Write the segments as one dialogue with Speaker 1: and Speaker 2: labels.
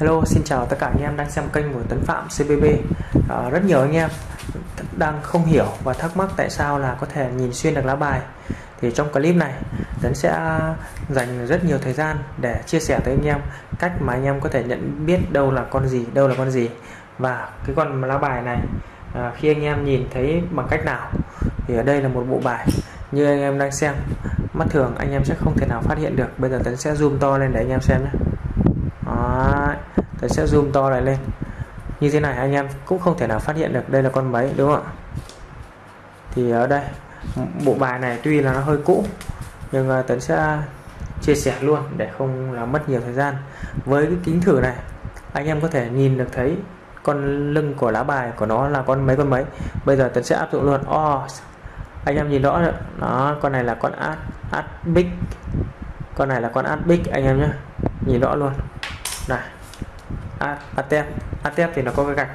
Speaker 1: Hello, xin chào tất cả anh em đang xem kênh của Tấn Phạm CBB. À, rất nhiều anh em đang không hiểu và thắc mắc tại sao là có thể nhìn xuyên được lá bài. Thì trong clip này, Tấn sẽ dành rất nhiều thời gian để chia sẻ tới anh em cách mà anh em có thể nhận biết đâu là con gì, đâu là con gì và cái con lá bài này à, khi anh em nhìn thấy bằng cách nào thì ở đây là một bộ bài như anh em đang xem mắt thường anh em sẽ không thể nào phát hiện được bây giờ Tấn sẽ zoom to lên để anh em xem nhé đó, sẽ zoom to lại lên. Như thế này anh em cũng không thể nào phát hiện được đây là con mấy đúng không ạ? Thì ở đây bộ bài này tuy là nó hơi cũ nhưng ờ, Tấn sẽ chia sẻ luôn để không làm mất nhiều thời gian. Với cái kính thử này anh em có thể nhìn được thấy con lưng của lá bài của nó là con mấy con mấy. Bây giờ Tấn sẽ áp dụng luôn. Oh, anh em nhìn rõ đó con này là con át át big con này là con át big anh em nhé nhìn rõ luôn. Này. À, atep atep thì nó có cái gạch.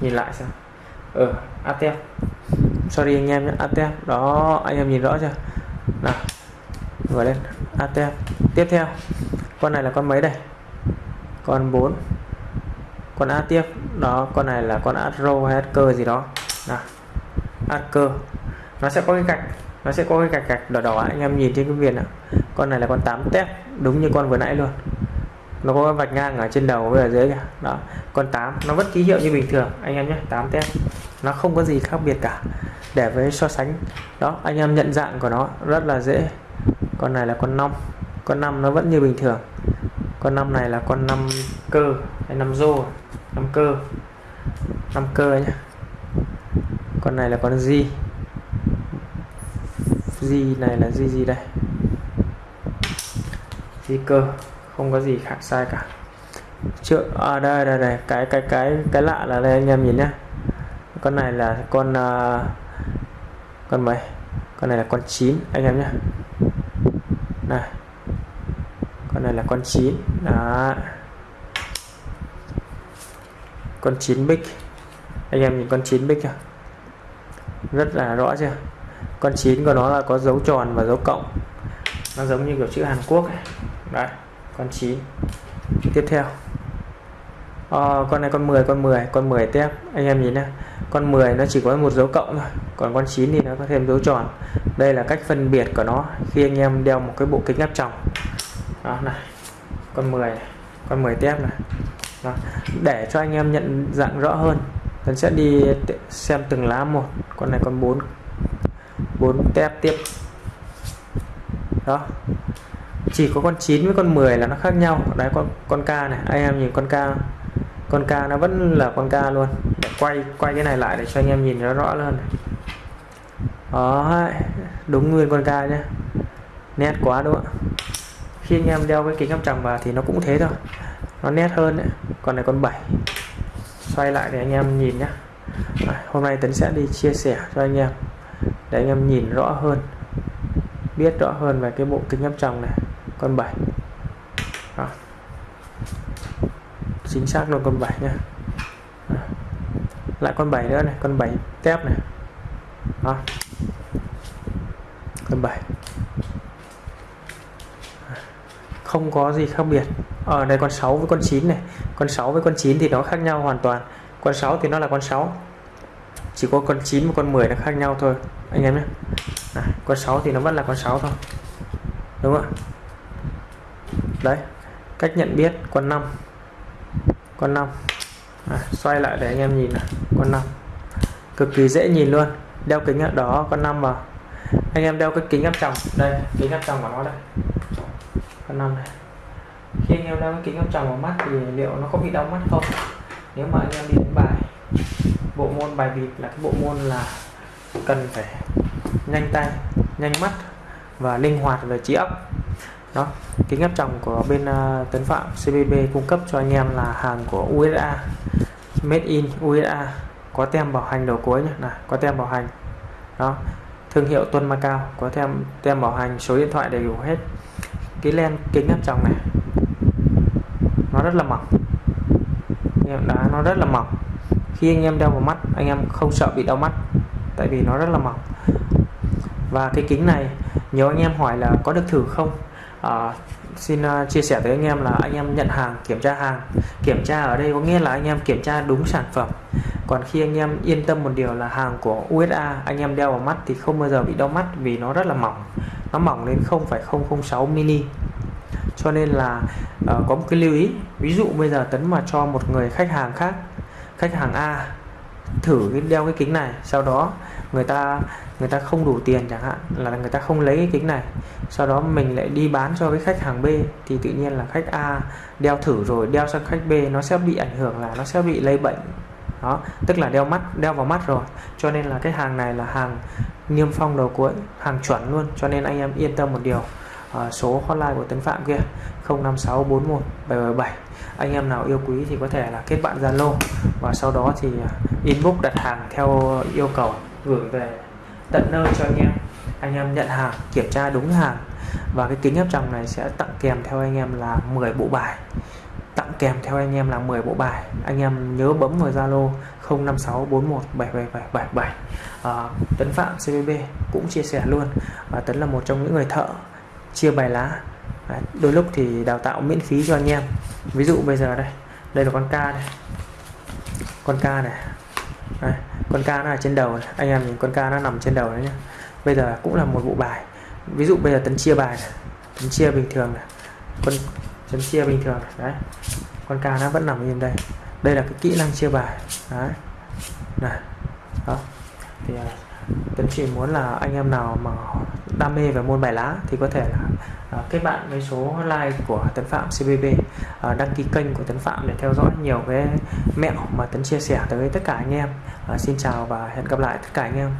Speaker 1: Nhìn lại xem. Ừ atep sorry anh em nhé atep đó, anh em nhìn rõ chưa? Nào vừa lên. Atep tiếp theo. Con này là con mấy đây? Con 4 con a tiếp. Đó, con này là con atro hay cơ gì đó. Nào cơ nó sẽ có cái gạch. Nó sẽ có cái gạch gạch đỏ đỏ. Anh em nhìn trên cái viền nào con này là con 8 tép. Đúng như con vừa nãy luôn nó có vạch ngang ở trên đầu với ở dưới kìa. Đó, con 8 nó vẫn ký hiệu như bình thường. Anh em nhé 8 tép nó không có gì khác biệt cả, để với so sánh. Đó, anh em nhận dạng của nó, rất là dễ. Con này là con 5 con 5 nó vẫn như bình thường. Con 5 này là con 5 cơ, hay 5 rô 5 cơ. 5 cơ nhé. Con này là con gì gì này là gì gì đây? Di cơ không có gì khác sai cả. Chưa à đây đây đây cái cái cái cái lạ là đây anh em nhìn nhé con này là con uh, con mấy? Con này là con 9 anh em nhé này con này là con 9 đó con 9 bích anh em nhìn con 9 bích chưa? Rất là rõ chưa? Con 9 của nó là có dấu tròn và dấu cộng. Nó giống như kiểu chữ Hàn Quốc ấy. đấy con 9 tiếp theo. À, con này con 10 con 10 con 10 tiếp. Anh em nhìn nè con 10 nó chỉ có một dấu cộng thôi còn con 9 thì nó có thêm dấu tròn. Đây là cách phân biệt của nó khi anh em đeo một cái bộ kính áp tròng. Đó này. Con 10 này. con 10 tép này. Đó. để cho anh em nhận dạng rõ hơn mình sẽ đi xem từng lá một. Con này con 4 4 tép tiếp. Đó chỉ có con 9 với con 10 là nó khác nhau. Đấy, con con ca này. Anh em nhìn con ca con ca nó vẫn là con ca luôn. Để quay quay cái này lại để cho anh em nhìn nó rõ hơn. Đó, đúng nguyên con ca nhé nét quá đúng không khi anh em đeo cái kính áp tròng vào thì nó cũng thế thôi. Nó nét hơn đấy. Còn này con 7 xoay lại để anh em nhìn nhé hôm nay Tấn sẽ đi chia sẻ cho anh em để anh em nhìn rõ hơn, biết rõ hơn về cái bộ kính áp tròng này con 7 Đó. chính xác luôn con 7 nha lại con 7 nữa này con 7 tép này. Đó. con 7 không có gì khác biệt. Ờ, Ở đây con 6 với con 9 này. Con 6 với con 9 thì nó khác nhau hoàn toàn. Con 6 thì nó là con 6 chỉ có con 9 và con 10 nó khác nhau thôi. Anh em nhé. À, con 6 thì nó vẫn là con 6 thôi. Đúng không ạ? Đấy cách nhận biết con 5 con 5 à, xoay lại để anh em nhìn này con 5 cực kỳ dễ nhìn luôn. Đeo kính ở đó con 5 vào. Anh em đeo cái kính áp tròng. Đây kính áp tròng của nó đây. Con 5 này. Khi anh em đeo cái kính áp tròng vào mắt thì liệu nó có bị đau mắt không? Nếu mà anh em đi đánh bài bộ môn bài bịp là cái bộ môn là cần phải nhanh tay nhanh mắt và linh hoạt về trí óc đó kính áp tròng của bên uh, Tấn Phạm CBB cung cấp cho anh em là hàng của USA made in USA có tem bảo hành đầu cuối nhé có tem bảo hành. Đó thương hiệu Tuân Macau có tem tem bảo hành số điện thoại đầy đủ hết. Cái len kính áp tròng này nó rất là mỏng. Anh em đã nó rất là mỏng. Khi anh em đeo vào mắt anh em không sợ bị đau mắt tại vì nó rất là mỏng. Và cái kính này nhiều anh em hỏi là có được thử không? À, xin uh, chia sẻ với anh em là anh em nhận hàng kiểm tra hàng. Kiểm tra ở đây có nghĩa là anh em kiểm tra đúng sản phẩm. Còn khi anh em yên tâm một điều là hàng của USA anh em đeo vào mắt thì không bao giờ bị đau mắt vì nó rất là mỏng. Nó mỏng đến 0,006 mm cho nên là uh, có một cái lưu ý. Ví dụ bây giờ tấn mà cho một người khách hàng khác khách hàng A thử cái đeo cái kính này sau đó người ta người ta không đủ tiền chẳng hạn là người ta không lấy cái kính này. Sau đó mình lại đi bán cho cái khách hàng B thì tự nhiên là khách A đeo thử rồi đeo sang khách B nó sẽ bị ảnh hưởng là nó sẽ bị lây bệnh. Đó tức là đeo mắt đeo vào mắt rồi. Cho nên là cái hàng này là hàng niêm phong đầu cuối hàng chuẩn luôn. Cho nên anh em yên tâm một điều. À, số hotline của Tấn Phạm kia 05641777 anh em nào yêu quý thì có thể là kết bạn Zalo. Và sau đó thì ờ, inbox đặt hàng theo yêu cầu gửi về tận nơi cho anh em. Anh em nhận hàng kiểm tra đúng hàng. Và cái kính áp tròng này sẽ tặng kèm theo anh em là 10 bộ bài. Tặng kèm theo anh em là 10 bộ bài. Anh em nhớ bấm vào Zalo 0564177777 à, Tấn Phạm CBB cũng chia sẻ luôn. Và Tấn là một trong những người thợ chia bài lá. À, đôi lúc thì đào tạo miễn phí cho anh em. Ví dụ bây giờ đây đây là con ca này. Con ca này. Đấy, con ca nó ở trên đầu này. anh em nhìn con ca nó nằm trên đầu đấy nhá. Bây giờ cũng là một bộ bài. Ví dụ bây giờ tấn chia bài này. tấn chia bình thường này. Con tấn chia bình thường này. đấy. Con ca nó vẫn nằm im đây. Đây là cái kỹ năng chia bài. Đấy. Này. Đó. Thì à, tấn Tuấn chỉ muốn là anh em nào mà đam mê về môn bài lá thì có thể là uh, kết bạn với số hotline của Tấn Phạm CBB à, đăng ký kênh của Tấn Phạm để theo dõi nhiều cái mẹo mà Tấn chia sẻ tới tất cả anh em. À, xin chào và hẹn gặp lại tất cả anh em.